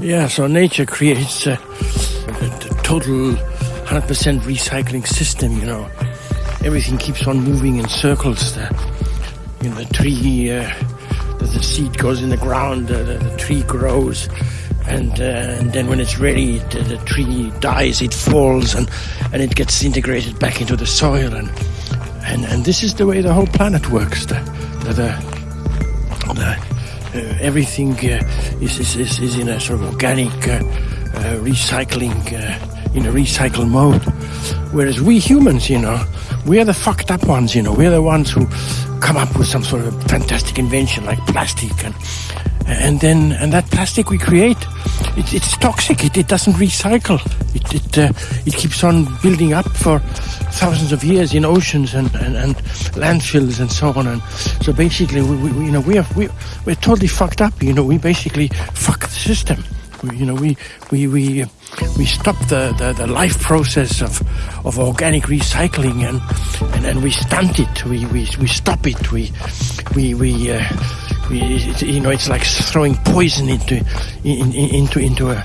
Yeah, so nature creates a, the total 100% recycling system, you know. Everything keeps on moving in circles. The, you know, the tree, uh, the, the, seed goes in the ground, the, the tree grows, and, uh, and then when it's ready, the, the, tree dies, it falls, and, and it gets integrated back into the soil. And, and, and this is the way the whole planet works. The, the, the, the uh, everything uh, is, is, is, in a sort of organic uh, recycling, in a recycle mode. Whereas we humans, you know, we are the fucked up ones, you know, we're the ones who come up with some sort of fantastic invention like plastic and and then and that plastic we create it, it's toxic it, it doesn't recycle it it, uh, it keeps on building up for thousands of years in oceans and, and, and landfills and so on. And so basically, we, we, you know, we are we, we're totally fucked up. You know, we basically fuck the system. We, you know, we we we we stop the, the, the life process of of organic recycling and and, and we stunt it. We, we we stop it. We we we. Uh, you know, it's like throwing poison into in, in, into into a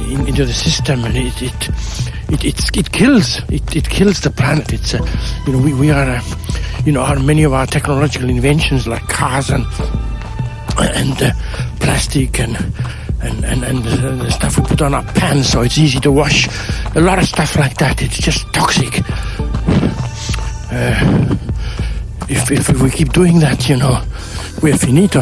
in, into the system, and it it it, it, it kills it, it kills the planet. It's a, you know we, we are a, you know our, many of our technological inventions like cars and and uh, plastic and and and, and the stuff we put on our pants so it's easy to wash. A lot of stuff like that. It's just toxic. Uh, if, we keep doing that, you know, we're finito.